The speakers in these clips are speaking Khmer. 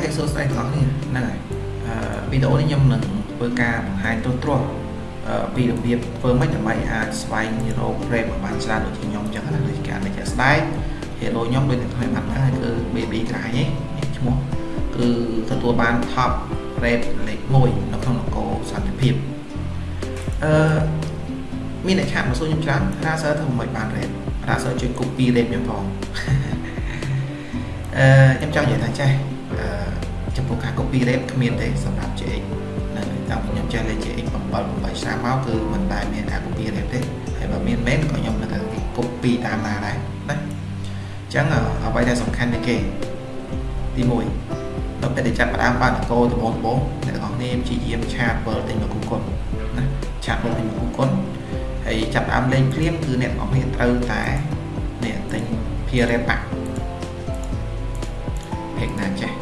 ខេសួស្តីទាំងអស់គ្នាហ្នឹងហើយអឺវីដេអូនេះខ្ញុំនឹងធ្វើការបង្ហាញត្រួសត្រាសពីរបៀបធ្វើម៉េចដើម្បីអាចស្វែងរក frame ឲ្យបានច្រើនដូចជាខ្ញុំអញ្ចឹងណាដូចការនេះជាក់ស្ដែង hero ខ្ញុំដូចនឹងថ្មីបាត់ហ្នឹងគឺ baby ក្រាញឯងឈ្មោះគឺទទួលបាន top rate លេខ1នៅក្នុងនគរសន្តិភាពអឺមានអ្នកឆាតមកសួរខ្ញុំច្រើន Razer ធ្វើមិនបាន rate Razer ជួយ copy rate ខ្ញុំផងអឺខ្ញុំចង់និយាយថាចេះអឺ ចំពោះការ copy rate គ្មានទេសម្រាប់ JX នៅតាមខ្ញុំចេះលេខ JX 7 8ឆ្នាំមកគឺមិនដែលមានការ copy rate ទេហើយបើមានមែនក៏ខ្ញុំនឹង copy តាមណាដែរណាអញ្ចឹងអ្វីដែលសំខាន់ជាងគេទី1នៅពេលដែលចាប់ផ្ដើមបានកោដំបងដំបងអ្នកទាំងអស់គ្នាព្យាយាមឆាតវិលទិញមកគូគុណណាឆាតវិលទិញមកគូគុណហើយចាប់ផ្ដើមលេងភ្លាមគឺអ្នកទាំងអស់គ្នាត្រូវតែនេះទិញភារៈបាក់ពេកណាចេះ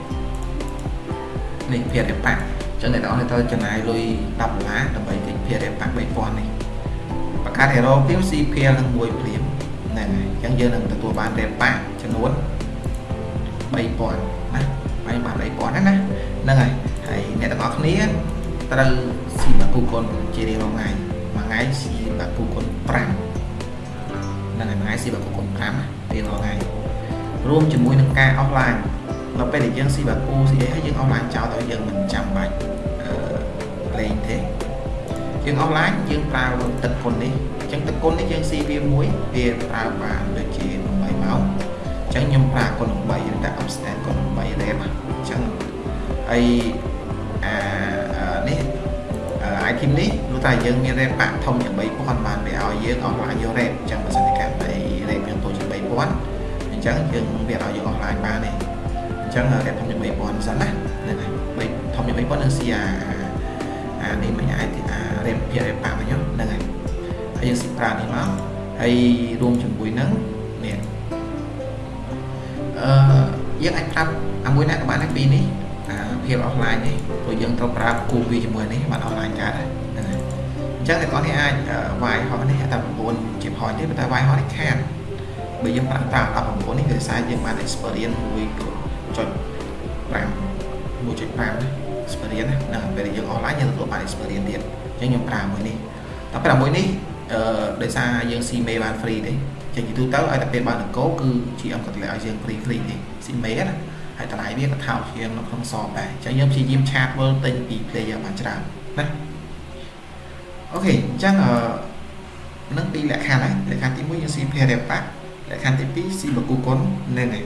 នេះភារៈបាក់ចឹងអ្នកទាំងអស់គ្នាត្រូវចំណាយលុយ10ដុល្លារដើម្បីទិញភារៈបាក់3000នេះបង្កើត hero ភ្លាម CPL នឹងមួយភ្លាមហ្នឹងហើយអញ្ចឹងយើងនឹងទទួលបានរេប៉ាចំនួន3000ណាបាយបាន3000ណាណាហ្នឹងហើយហើយអ្នកទាំងអស់គ្នាត្រូវស៊ីបាគូគុណជារៀងរាល់ថ្ងៃមួយថ្ងៃស៊ីបាគូគុណ5ហ្នឹងហើយមួយថ្ងៃស៊ីបាគូគុណ5រៀងរាល់ថ្ងៃរួមជាមួយនឹងការអស់ឡាញ នៅពេលដែលយើងស៊ីបាគូស៊ីអីហើយយើងអស់ឡាញចោលទៅយើងមិនចាំបាច់លេងទេយើងអស់ឡាញយើងប្រើទឹកគុណនេះអញ្ចឹងទឹកគុណនេះយើងស៊ីវាមួយវាប្រើបានដូចជា8ម៉ោងអញ្ចឹងខ្ញុំប្រើគុណ8ឬតែ upstand គុណ8 rep អញ្ចឹងហើយអានេះ item នេះព្រោះតែយើងមាន rep បាក់ធំជាង3000បានវាឲ្យយើងអស់ឡាញយក rep អញ្ចឹងបើសិនជាការតែ rep យើងតូចជាង3000អញ្ចឹងយើងវាឲ្យយើងអស់ឡាញបានទេ អញ្ចឹង rep ធំជាង3000សិនណាហ្នឹងហើយធំជាង3000នឹងស៊ីអាអានេះមិនអាចអា rep ភារ rep បាក់មកខ្ញុំហ្នឹងហើយហើយយើងស៊ីប្រើនេះមកហើយរួមជាមួយនឹងនេះអឺយើងអាចប្រាប់អាមួយណាក៏បានដែរពីនេះអាភាពអស់ឡាញនេះព្រោះយើងត្រូវប្រើគូវាជាមួយនេះបានអស់ឡាញកើតហ្នឹងហើយអញ្ចឹងអ្នកនរនេះអាចវាយហោះនេះតែ9ជា point ទេប៉ុន្តែវាយហោះនេះខាតបើយើងប្រើតាម19នេះគឺសារយើងបាន experience 1.5 1.5ណា experience ណាហ្នឹងពេលយើងអស់ឡាញយើងទទួលបាន experience ទៀតអញ្ចឹងខ្ញុំប្រើមួយនេះតែប្រើមួយនេះអឺដោយសារយើងស៊ីមេបាន free ទេចឹងជាទូទៅឲ្យតែពេលបានអង្គគឺ GM ក៏តម្លៃឲ្យយើង free free ទេស៊ីមេណាហើយតម្លៃវាក៏ថោកជាងនៅក្នុងសបដែរអញ្ចឹងយើងព្យាយាមឆាតមើលទិញពី player បានច្រើនណាអូខេអញ្ចឹងអឺនឹងពីរលក្ខខណ្ឌហើយលក្ខខណ្ឌទី1យើងស៊ី pair pack លក្ខខណ្ឌទី2ស៊ីបកូគុននឹងហើយ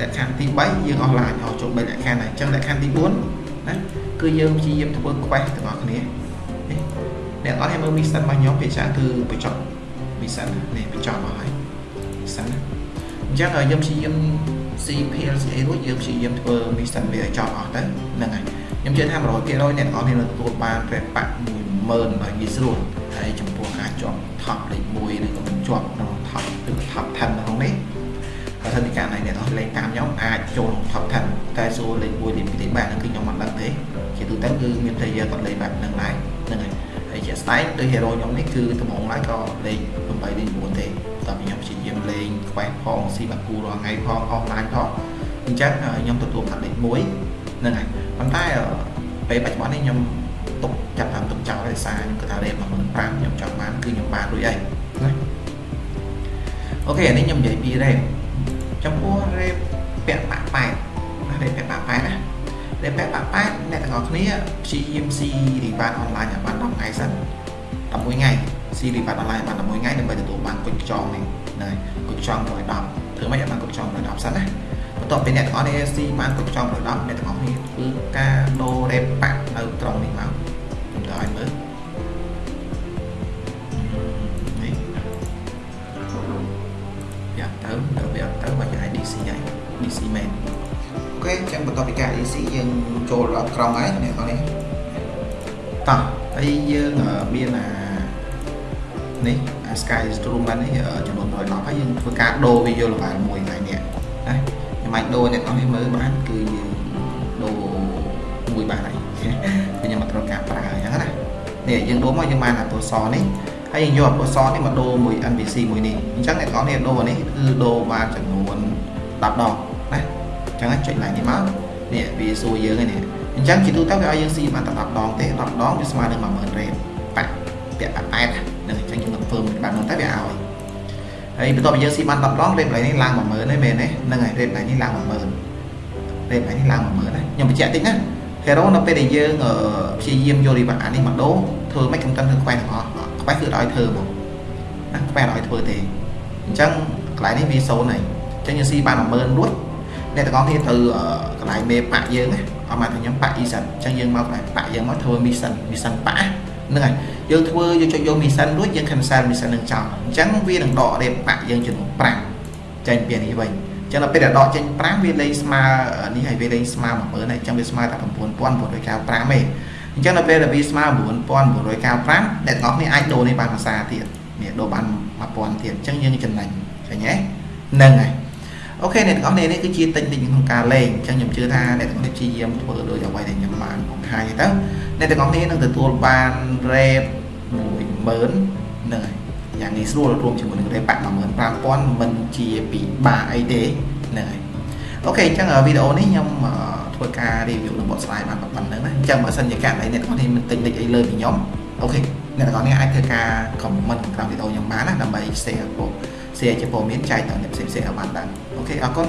លក្ខខណ្ឌទី3យើងអស់ឡាញអស់ចូល3លក្ខខណ្ឌហើយអញ្ចឹងលក្ខខណ្ឌទី4ណាគឺយើងព្យាយាមធ្វើ quest ទាំងអស់គ្នានេះអ្នកអត់ឲ្យមើល mission របស់ខ្ញុំភាគច្រើនគឺបញ្ចប់ mission នេះបញ្ចប់មកហើយ mission ណាអញ្ចឹងយើងព្យាយាម CPL ស្អីរួចយើងព្យាយាមធ្វើ mission វាឲ្យចប់អស់ទៅហ្នឹងហើយខ្ញុំជឿថា100%អ្នកនរនេះនឹងទទួលបានពេលបាក់10000ដោយងាយស្រួលហើយចំពោះការជាប់ top លេខ1ឬក៏មិនជាប់ក្នុង top ឬក៏ top 10ក្នុងនេះ បើសិនជាការណៃអ្នកនរលេងតាមខ្ញុំអាចចូល top 10តែសួរលេខ1លេខ2លេខ3ហ្នឹងគឺខ្ញុំមិនដឹងទេជាទូទៅគឺមាន player គាត់លេងបែបហ្នឹងដែរហ្នឹងហើយហើយជាស្ដែងដោយ hero ខ្ញុំនេះគឺដំបងឡើយក៏លេខ8លេខ9ទេតើខ្ញុំព្យាយាមលេង quest ផងស៊ីបាគូរាល់ថ្ងៃផង offline ផងអញ្ចឹងខ្ញុំទទួលបានលេខ1ហ្នឹងហើយប៉ុន្តែពេលបច្ចុប្បន្ននេះខ្ញុំទុកចាប់តាមទុកចោលដោយសារខ្ញុំគិតថា rate 15000ខ្ញុំចង់បានគឺខ្ញុំបានរួចអីណាអូខេអានេះខ្ញុំនិយាយពី rate ចំពោះ rate ពាក់បាក់ប៉ែតណា rate ពាក់បាក់ប៉ែតណា rate ពាក់បាក់ប៉ែតអ្នកទាំងអស់គ្នាព្យាយាមស៊ី reward online ឲ្យបាន10ថ្ងៃសិន11ថ្ងៃស៊ី reward online បាន11ថ្ងៃដើម្បីទទួលបានគុជខ្យងនេះណាគុជខ្យង110ធ្វើម៉េចឲ្យបានគុជខ្យង110សិនណាបន្ទាប់ពីអ្នកទាំងអស់គ្នាស៊ីបានគុជខ្យង110អ្នកទាំង ងបន្ទាប់ពីការ DC យើងចូលដល់ក្រុងហើយអ្នកទាំងនេះតោះហើយយើងមានអានេះអា Sky Stream បាននេះចំនួន110ហើយយើងធ្វើការដូរវាយក level 1ថ្ងៃនេះណាខ្ញុំអាចដូរអ្នកទាំងនេះមើលបានគឺយើងដូរមួយបានហើយខ្ញុំអត់ត្រូវការប្រើអញ្ចឹងណានេះយើងដូរមកយើងបានអាពណ៌សនេះហើយយើងយកអាពណ៌សនេះមកដូរមួយ NPC មួយនេះអញ្ចឹងអ្នកទាំងនេះដូរនេះគឺដូរបានចំនួន10ដងណាអញ្ចឹងចុចឡើងនេះមកនេះវាសួរយើងនេះអញ្ចឹងជាទូទៅវាឲ្យយើងស៊ីបានតែ10ដងទេ10ដងវាស្មើនឹង10000រ៉េតបាក់ពាក់8ហ្នឹងអញ្ចឹងយើងនឹងធ្វើមួយបែបហ្នឹងតែវាឲ្យហើយបន្ទាប់ពីយើងស៊ីបាន10ដងរ៉េតកន្លែងនេះឡើង10000ហើយមែនទេហ្នឹងហើយកន្លែងនេះឡើង10000រ៉េតកន្លែងនេះឡើង10000ណាខ្ញុំបញ្ជាក់តិចណា hero នៅពេលដែលយើងព្យាយាមយករីវ៉ាអានេះមកដូរធ្វើមិនកំកិនធ្វើខ្វែងទាំងអស់ខ្វែងគឺឲ្យធ្វើមកណាខ្វែងឲ្យធ្វើទេអញ្ចឹងកន្លែងនេះវា0ហើយអញ្ចឹងយើងស៊ីបាន10000រួច អ្នកទាំងអស់គ្នាត្រូវកន្លែងមេប៉ាក់យើងណាអត់មកខ្ញុំប៉ាក់ Eason អញ្ចឹងយើងមកកន្លែងប៉ាក់យើងមកធ្វើ mission mission ប៉ាក់ហ្នឹងហើយយើងធ្វើយើងចុចយក mission រួចយើង cancel mission នឹងចោលអញ្ចឹងវានឹងដករៀបប៉ាក់យើងចំនួន5ចេញពីនេះវិញចឹងដល់ពេលដែលដកចេញ5វាលេងស្មើនេះហើយវាលេងស្មើ10000ហើយអញ្ចឹងវាស្មើតែ9995ទេអញ្ចឹងដល់ពេលដែលវាស្មើ9995អ្នកទាំងអស់គ្នាអាចដូរនេះបានភាសាទៀតនេះដូរបាន1000ទៀតអញ្ចឹងយើងចំណេញឃើញទេហ្នឹងហើយ អូខេអ្នកទាំងអស់គ្នានេះគឺជាតិចតិចក្នុងការលេងអញ្ចឹងខ្ញុំជឿថាអ្នកទាំងអស់គ្នាព្យាយាមធ្វើដូចអ្វីដែលខ្ញុំបានបង្ហាញទៅអ្នកទាំងអស់គ្នានឹងទទួលបាន rate 10000ហ្នឹងហើយយ៉ាងងាយស្រួលរួមជាមួយនឹង rate បាក់15000មិនជាពិបាកអីទេហ្នឹងហើយOK អញ្ចឹងវីដេអូនេះខ្ញុំធ្វើការ review នៅ website បានប៉ុណ្្នឹងណាអញ្ចឹងបើសិនជាករណីអ្នកទាំងអស់គ្នាមាន technique អីលើពីខ្ញុំ OK អ្នកទាំងអស់គ្នាអាចធ្វើការ comment ក្នុងវីដេអូខ្ញុំបានណាដើម្បី share ពោ share ជាព័ត៌មានចែកដល់អ្នកផ្សេងៗឲ្យបានដឹង OK អរគុណ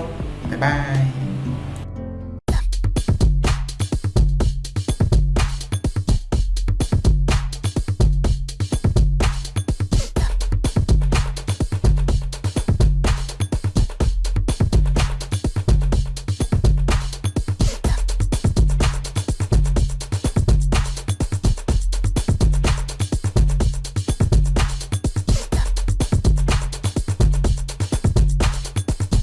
bye bye